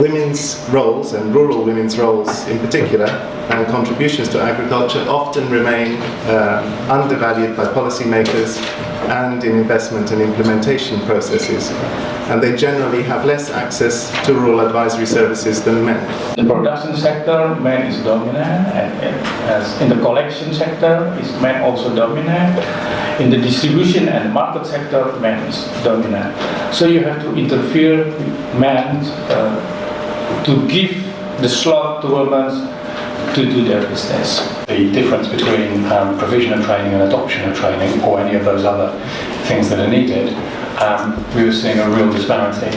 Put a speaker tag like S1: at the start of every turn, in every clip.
S1: women's roles and rural women's roles in particular and contributions to agriculture often remain uh, undervalued by policymakers and in investment and implementation processes and they generally have less access to rural advisory services than men.
S2: In the production sector, men is dominant and, and in the collection sector, is men also dominant. In the distribution and market sector, men is dominant. So you have to interfere men uh, to give the slot to women to do their business. The difference between um, provision of training and adoption of training or any of those other things that are needed, um, we were seeing a real disparity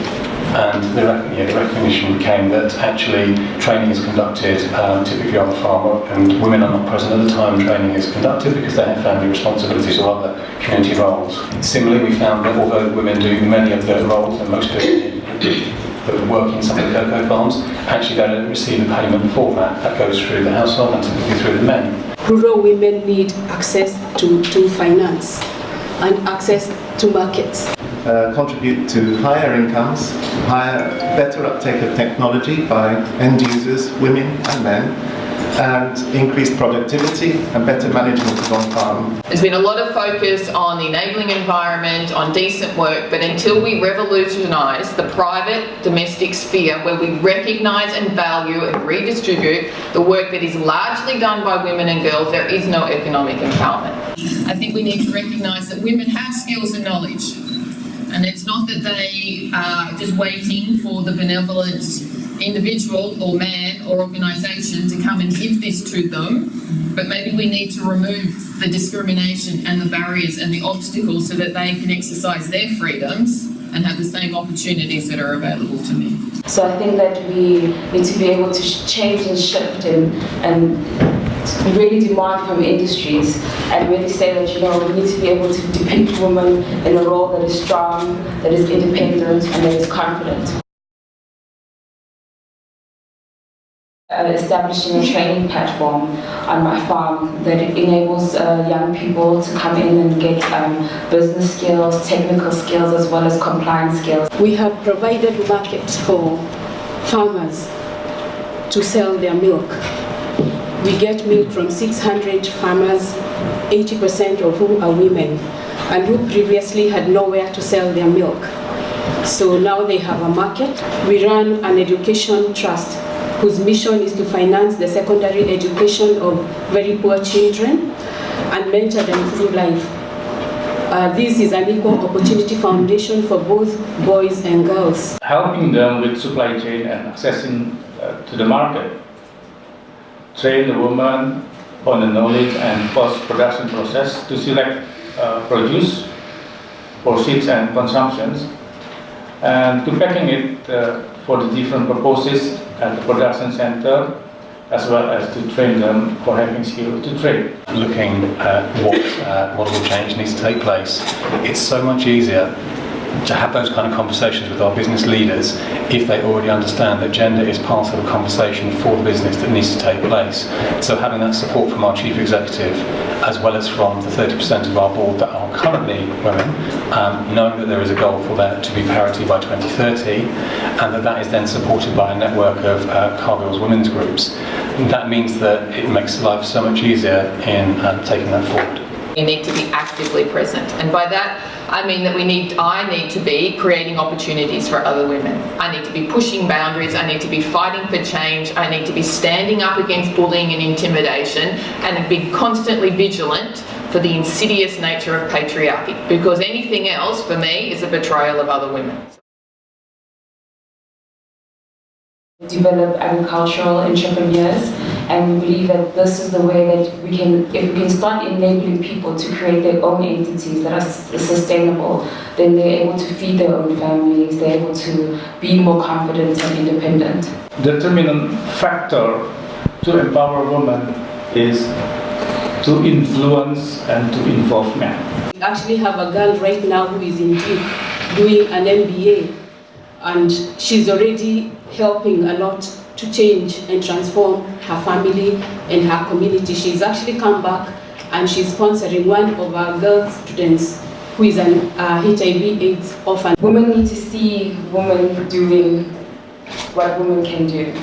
S2: and the, yeah, the, recognition came that actually training is conducted um, typically on the farm and women are not present at the time training is conducted because they have family responsibilities or other community roles. Similarly we found that although women do many of the roles and most it that work in some of the cocoa farms, actually they don't receive a payment for that. That goes through the household and typically through the men.
S3: Rural women need access to, to finance and access to markets.
S1: Uh, contribute to higher incomes, higher, better uptake of technology by end users, women and men, and increased productivity and better management of on-farm.
S4: There's been a lot of focus on the enabling environment, on decent work, but until we revolutionise the private domestic sphere where we recognise and value and redistribute the work that is largely done by women and girls, there is no economic empowerment. I think we need to recognise that women have skills and knowledge and it's not that they are just waiting for the benevolent individual or man or organisation to come and give this to them, but maybe we need to remove the discrimination and the barriers and the obstacles so that they can exercise their freedoms and have the same opportunities that are available to me.
S5: So I think that we need to be able to change and shift and, and really demand from industries and really say that, you know, we need to be able to depict women in a role that is strong, that is independent, and that is confident. Establishing a training platform on my farm that enables uh, young people to come in and get um, business skills, technical skills, as well as compliance skills.
S3: We have provided markets for farmers to sell their milk. We get milk from 600 farmers, 80% of whom are women, and who previously had nowhere to sell their milk. So now they have a market. We run an education trust whose mission is to finance the secondary education of very poor children and mentor them through life. Uh, this is an equal opportunity foundation for both boys and girls.
S2: Helping them with supply chain and accessing uh, to the market. Train the woman on the knowledge and post-production process to select uh, produce for seeds and consumptions and to packing it uh, for the different purposes at the production center as well as to train them for having skills to train.
S6: Looking at what uh, model change needs to take place, it's so much easier to have those kind of conversations with our business leaders if they already understand that gender is part of a conversation for the business that needs to take place. So having that support from our chief executive as well as from the 30% of our board that are currently women, um, knowing that there is a goal for that to be parity by 2030 and that that is then supported by a network of uh, Cargill's women's groups. That means that it makes life so much easier in um, taking that forward.
S4: You need to be actively present and by that I mean that we need, I need to be creating opportunities for other women. I need to be pushing boundaries, I need to be fighting for change, I need to be standing up against bullying and intimidation and be constantly vigilant for the insidious nature of patriarchy because anything else for me is a betrayal of other women.
S5: Develop agricultural entrepreneurs and we believe that this is the way that we can, if we can start enabling people to create their own entities that are sustainable, then they're able to feed their own families, they're able to be more confident and independent.
S2: Determinant factor to empower women is to influence and to involve men.
S3: We actually have a girl right now who is in Duke doing an MBA and she's already helping a lot to change and transform her family and her community. She's actually come back and she's sponsoring one of our girl students who is an uh, HIV AIDS orphan.
S5: Women need to see women doing what women can do.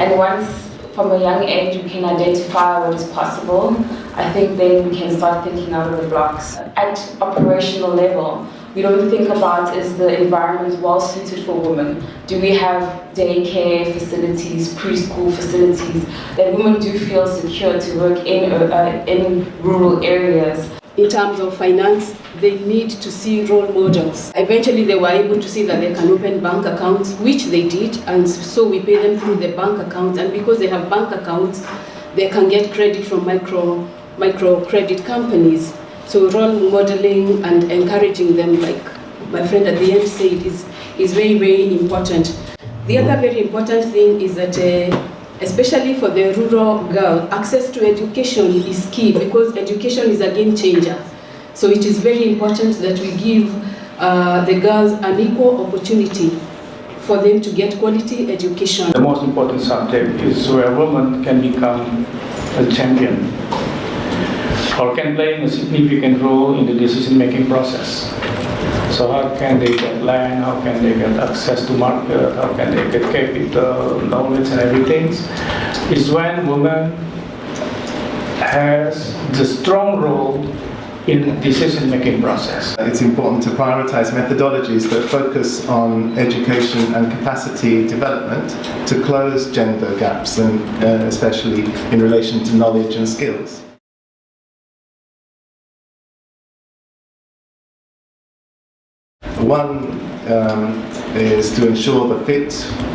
S5: And once from a young age we can identify what is possible, I think then we can start thinking out of the blocks. At operational level, we don't think about is the environment well suited for women? Do we have daycare facilities, preschool facilities that women do feel secure to work in, uh, in rural areas?
S3: in terms of finance, they need to see role models. Eventually, they were able to see that they can open bank accounts, which they did, and so we pay them through the bank accounts. And because they have bank accounts, they can get credit from micro micro credit companies. So role modeling and encouraging them, like my friend at the end said, is is very very important. The other very important thing is that. Uh, especially for the rural girl, access to education is key because education is a game changer. So it is very important that we give uh, the girls an equal opportunity for them to get quality education.
S2: The most important subject is where women can become a champion or can play a significant role in the decision-making process. So how can they get land, how can they get access to market, how can they get capital, knowledge and everything, is when women has the strong role in decision-making process.
S1: It's important to prioritize methodologies that focus on education and capacity development to close gender gaps, and uh, especially in relation to knowledge and skills. One um, is to ensure the fit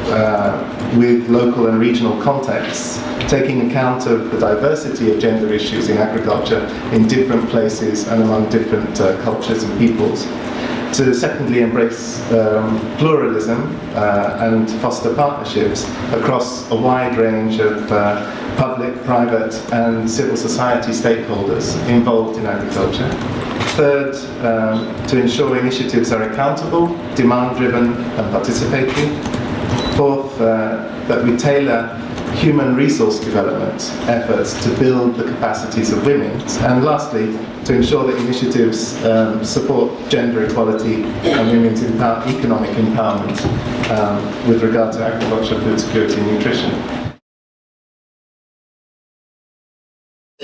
S1: uh, with local and regional contexts, taking account of the diversity of gender issues in agriculture in different places and among different uh, cultures and peoples. To secondly embrace um, pluralism uh, and foster partnerships across a wide range of uh, public, private and civil society stakeholders involved in agriculture. Third, um, to ensure initiatives are accountable, demand-driven and participatory. Fourth, uh, that we tailor human resource development efforts to build the capacities of women. And lastly, to ensure that initiatives um, support gender equality and women's empower economic empowerment um, with regard to agriculture, food security and nutrition.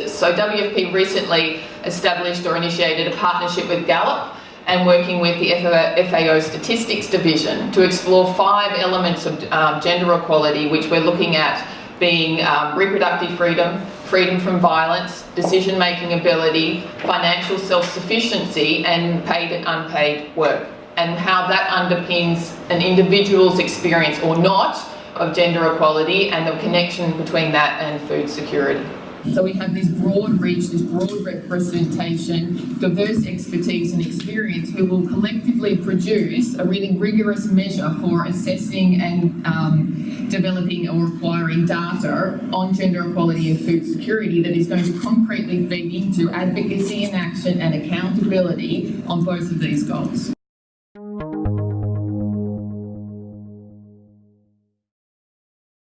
S4: So WFP recently established or initiated a partnership with Gallup and working with the FAO Statistics Division to explore five elements of um, gender equality which we're looking at being um, reproductive freedom, freedom from violence, decision-making ability, financial self-sufficiency and paid and unpaid work and how that underpins an individual's experience or not of gender equality and the connection between that and food security. So we have this broad reach, this broad representation, diverse expertise and experience who will collectively produce a really rigorous measure for assessing and um, developing or acquiring data on gender equality and food security that is going to concretely feed into advocacy and action and accountability on both of these goals.